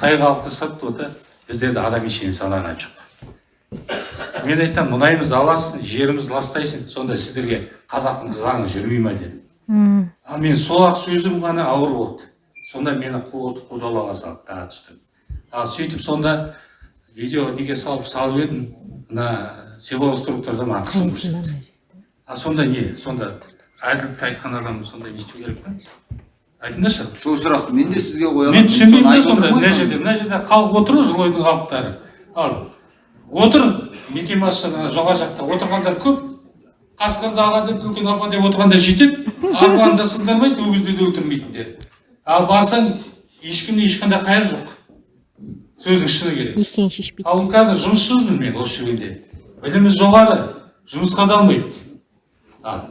қытай халқы сатты вот біздерде адам ештеңе санаған жоқ мен айтамын мұнайымызды аласың жерімізді ластайсың сонда сіздерге қазақтың заңы жүрмей ма дедім ал мен сол ақ сөзім ғана ауыр болды сонда мені қудалауға салды тағы түстім ал сөйтіп сонда видео неге салып салып едім мына силовой структурада маған қысым көрсетті а сонда не сонда әділдікті айтқан адам сонда не істеу керек па айтыңдаршы сол сұрақты мен де сізге қоямын мен түсінбеймін да сонда мына жерде мына жерде. Халық отыр ғой жылойдың халықтары ал отыр мекемасы жоғары жақта. Отырғандар көп. Қасқырды ала деп түлкіні арба деп отырғандар жетеді. Арбаны да сындырмайды өгізді де өлтірмейтіндер. Ал барсаң ешкімде ешқандай қайыр жоқ. Сөздің шыны керек. Ештеңе шешпейді. Ал қазір жұмыссызбын мен осы жүргенде білімі жоғары жұмысқа да алмайды. Ал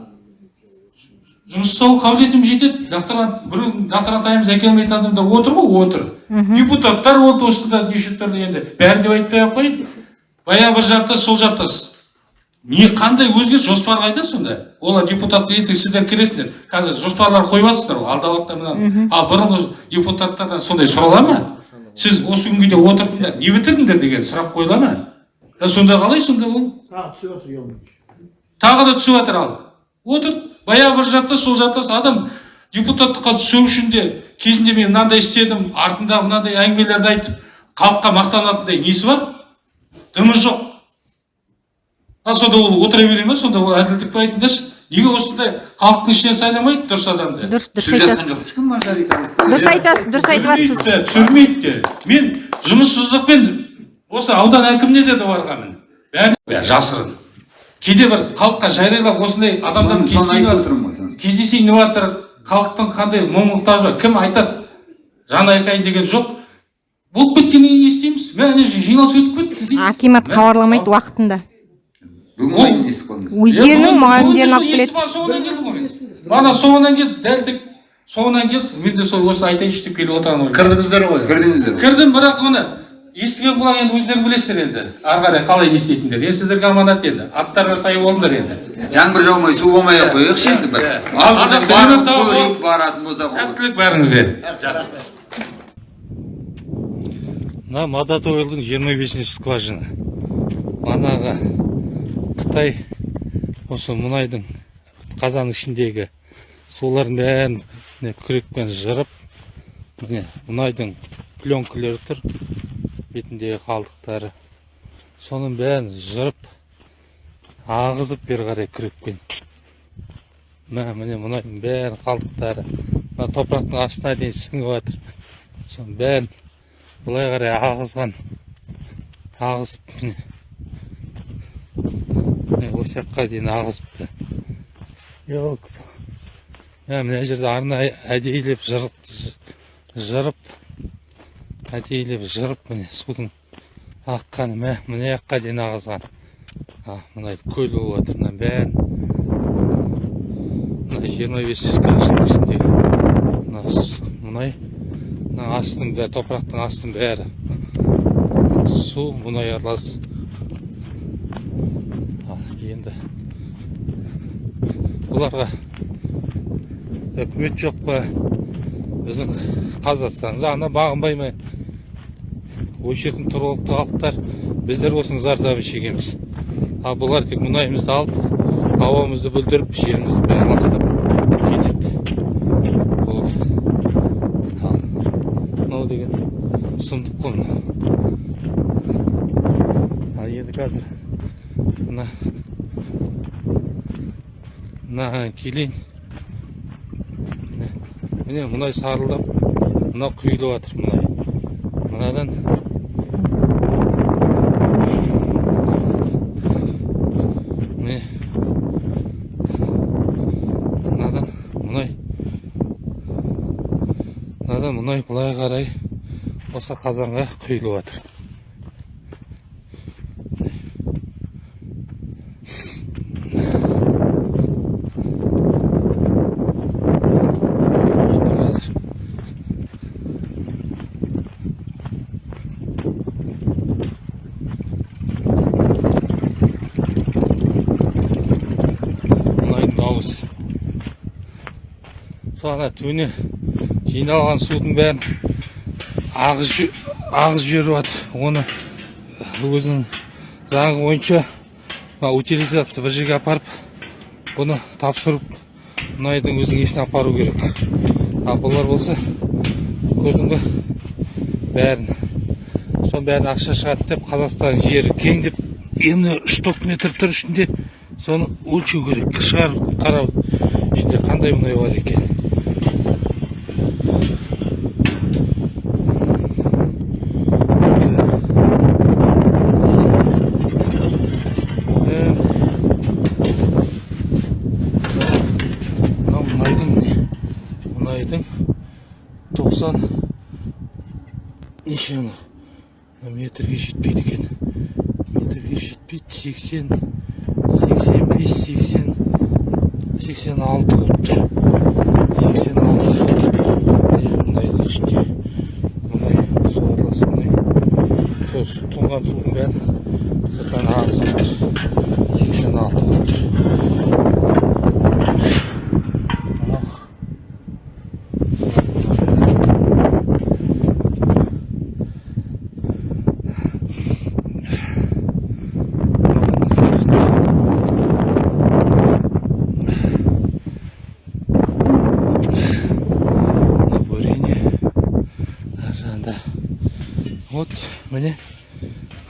жұмыс жасау қабілетім жетеді. Докторант бір докторант әкеле алмайтын адамдар отыр ғой отыр. Депутаттар болды осында неше түрлі енді. Бәрі деп айтпай ақ қояйын баяғы бір жақтас сол жақтас не қандай өзгеріс? Жоспар қайда сонда. Олар депутат ертең сіздер кіресіңдер қазір жоспарлар қойып ғой алдап жатыр мынаны. Ал бұрынғы депутаттардан сондай сұрала ма? Сіз осы күнге дейін отырдыңдар не бітірдіңдер деген сұрақ қойыла ма? Сонда қалай сонда ол? Тағы түсіп жатыр тағы да түсіп жатыр ал. Отыр. Баяғы бір жақтас сол жақтас адам депутаттыққа түсу үшін де кезінде мен мынандай істедім артында мынандай әңгімелерді айтып халыққа мақтанатындай несі бар? Дымы жоқ. Ал сонда ол отыра бере ма сонда ол әділдік па айтыңдаршы. Неге осындай халықтың ішінен сайламайды дұрыс адамды дұрыс дұрыс айтасыз. дұрыс айтасыз дұрыс айтып жатсыз түсірмейді де. Мен жұмыссыздықпен осы аудан әкіміне де барғанмын. Бәрі жасырын. Кейде бір халыққа жариялап осындай адамдар кездесейін деп жатыр халықтың қандай мұң мұқтажы бар кім айтады? Жан айқайын деген жоқ. Болып кеткеннен кейін не істейміз мә ана жиналыс өтіп кетті дейміз. акимат хабарламайды уақытында. Өздерінің мұғалімдерін алып келеді. ал, соңынан келдім ғой. Мен мана соңынан келді дәл тек соңынан келді. Мен де сол осы айтайыншы деп келіп отырған ғой кірдіңіздер ғой. Кірдіңіздер кірдім бірақ оны естіген құлақ енді өздерің білесіздер енді. Ары қарай қалай не істейтіндер енді сіздерге аманат енді аттарына сай болыңдар енді. Жаңбыр жаумай су болмай ақ қояйықшы енді бір. Баратын болсақ ол. сәттілік бәріңізге. Мына мадатойлдың жиырма бесінші скважина. Манағы қытай осы мұнайдың қазанның ішіндегі сулардың бәрін міне күрекпен жырып міне мұнайдың пленкілері тұр. Бетіндегі қалдықтары. Соның бәрін жырып ағызып бері қарай күрекпен. Мә міне мұнайдың бәрін қалдықтары. Мына топырақтың астына дейін сіңіп жатыр. Соның бәрін былай қарай ағызған. Ағызып міне. Міне осы жаққа дейін ағызыпты. Елки. Мә мына жерде арнайы әдейілеп жырып әдейілеп жырып міне судың аққаны мә мына жаққа дейін ағызған. А мына көл болып жатыр мына бәрін. Мына жиырма бесінші скважина ішіндегі мына мұнай мына астың бәрі топырақтың астың бәрі. Су мұнай аралас. Ал енді оларға үкімет жоқ па? Біздің қазақстан. Заңына бағынбай ма осы жердің тұрғылықты халықтар біздер осының зардабын шегеміз. Ал бұлар тек мұнайымызды алып ауамызды бүлдіріп жерімізді бәрін ластап кетеді ал мынау деген сұмдық қой мынау ал енді қазір мына мына келейін. Міне мұнай сарылдап мынау құйылып жатыр мұнай. Мынадан міне мынадан мұнай. Мынадан мұнай былай қарай осы қазанға құйылып жатыр енді қазір дауысы сол төне жиналған судың бәрін ағыз ағыз жіберіп жатыр. Оны өзінің заңы бойынша мына утилизация бір жерге апарып бұны тапсырып мұнайдың өзінің иесіне апару керек. Ал бұлар болса көрдің ба бәрін соның бәрін ақша шығады деп қазақстан жері кең деп еміне үш топ метр тұр ішінде соны өлшеу керек шығарып қарау ішінде қандай мұнай бар екен? Мұнайдың не? Мұнайдың 90 неше метрге жетпейді екен. Метрге жетпейді 80 85 80 86 өтті 86 Е, мұнайдың ішінде. Мұнай су аралас мұнай сол тұнған судың бәрін сырттан ағызып жатыр 86 өтті мынау бурение ар жағында вот міне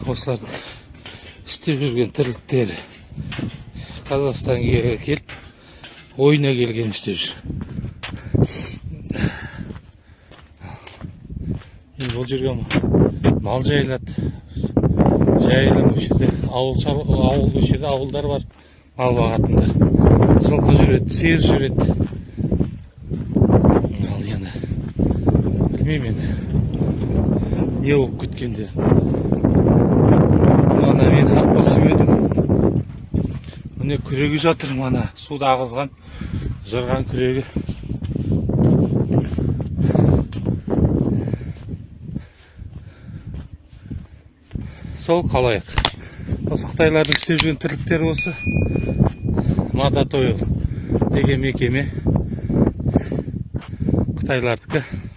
осылардың істеп жүрген тірліктері. Қазақстанға келіп ойына келген істеп жүр. Енді бұл жерге мал жайылады. Жайылым осы жерде. Ауыл ауыл осы жерде ауылдар бар. Мал бағатындар. Жылқы жүреді сиыр жүреді. Ал енді білмеймін енді. Не болып кеткенде ана мен ұрысып едім міне күрегі жатыр мана суды ағызған жырған күрегі сол қалайық осы қытайлардың істеп жүрген тірліктері осы мадатойл деген мекеме қытайлардікі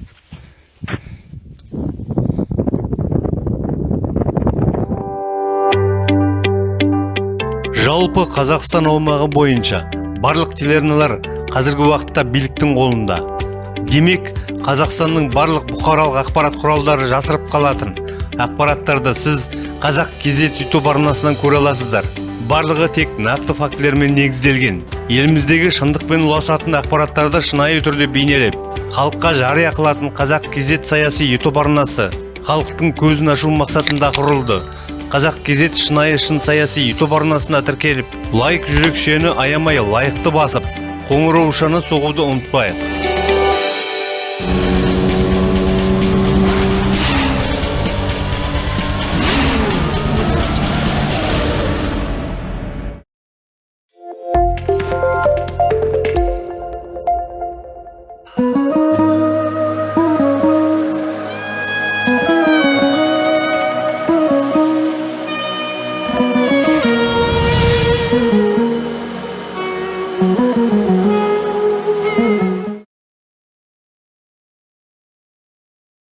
жалпы қазақстан аумағы бойынша барлық телеарналар қазіргі уақытта биліктің қолында. Демек қазақстанның барлық бұқаралық ақпарат құралдары жасырып қалатын ақпараттарды сіз қазақ кезет ютуб арнасынан көре аласыздар. Барлығы тек нақты фактілермен негізделген. Еліміздегі шындық пен ұласатын ақпараттарды шынайы түрде бейнелеп халыққа жария қылатын қазақ кезет саяси ютуб арнасы халықтың көзін ашу мақсатында құрылды. Қазақ кезет шынайы шын саяси ютуб арнасына тіркеліп лайк жүрекшені аямай лайықты басып қоңыраушаны соғуды ұмытпайық.